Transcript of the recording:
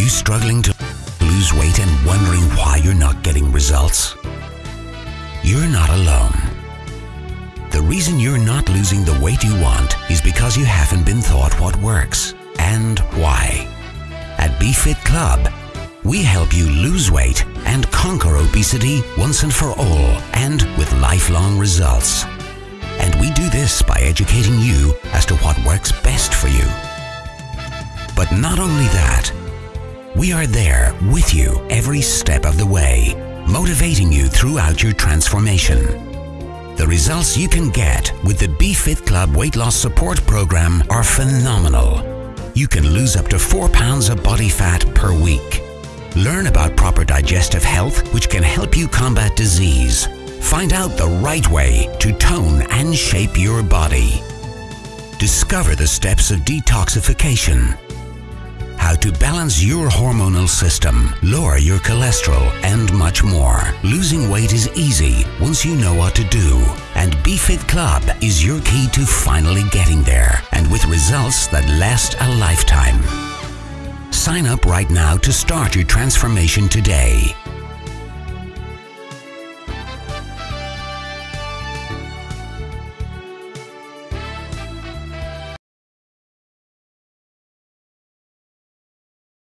you struggling to lose weight and wondering why you're not getting results? You're not alone. The reason you're not losing the weight you want is because you haven't been taught what works and why. At BeFit Club, we help you lose weight and conquer obesity once and for all and with lifelong results. And we do this by educating you as to what works best for you. But not only that, we are there with you every step of the way, motivating you throughout your transformation. The results you can get with the BeFit Club Weight Loss Support Program are phenomenal. You can lose up to 4 pounds of body fat per week. Learn about proper digestive health, which can help you combat disease. Find out the right way to tone and shape your body. Discover the steps of detoxification how to balance your hormonal system, lower your cholesterol, and much more. Losing weight is easy once you know what to do. And BeFit Club is your key to finally getting there and with results that last a lifetime. Sign up right now to start your transformation today